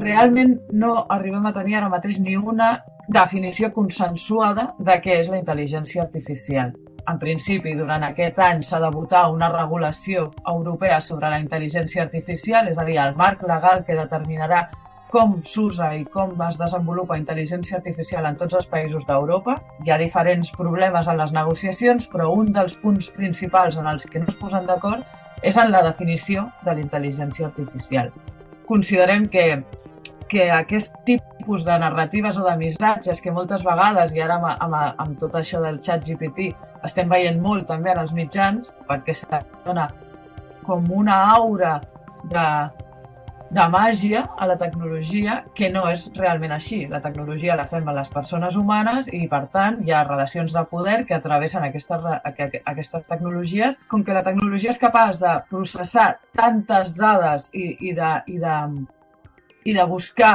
realment no arribem a tenir ara mateix ni una definició consensuada de què és la intel·ligència artificial. En principi, durant aquest any s'ha de votar una regulació europea sobre la intel·ligència artificial, és a dir, el marc legal que determinarà com s'usa i com es desenvolupa intel·ligència artificial en tots els països d'Europa. Hi ha diferents problemes en les negociacions, però un dels punts principals en els que no es posen d'acord és en la definició de la intel·ligència artificial. Considerem que, que aquest tipus de narratives o de missatges que moltes vegades, i ara amb, amb, amb tot això del xat GPT, estem veient molt també en els mitjans, perquè se dona com una aura de, de màgia a la tecnologia que no és realment així. La tecnologia la fem a les persones humanes i, per tant, hi ha relacions de poder que atravessen aquestes, aquestes tecnologies. Com que la tecnologia és capaç de processar tantes dades i, i, de, i, de, i de buscar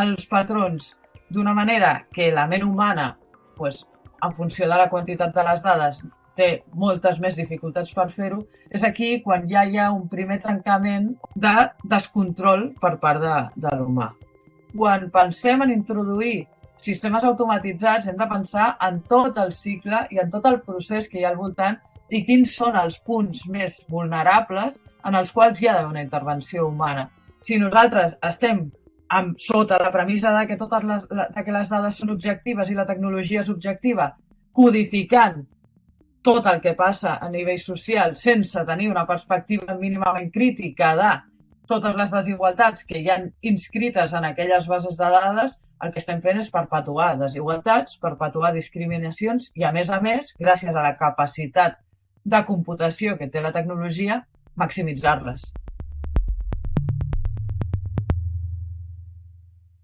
els patrons d'una manera que la ment humana, pues, en funció de la quantitat de les dades, té moltes més dificultats per fer-ho, és aquí quan ja hi ha un primer trencament de descontrol per part de, de l'humà. Quan pensem en introduir sistemes automatitzats, hem de pensar en tot el cicle i en tot el procés que hi ha al voltant i quins són els punts més vulnerables en els quals hi ha d'haver una intervenció humana. Si nosaltres estem amb, sota la premissa de que totes les, de que les dades són objectives i la tecnologia és objectiva, codificant tot el que passa a nivell social sense tenir una perspectiva mínimament crítica de totes les desigualtats que hi han inscrites en aquelles bases de dades, el que estem fent és perpetuar desigualtats, perpetuar discriminacions i, a més a més, gràcies a la capacitat de computació que té la tecnologia, maximitzar-les.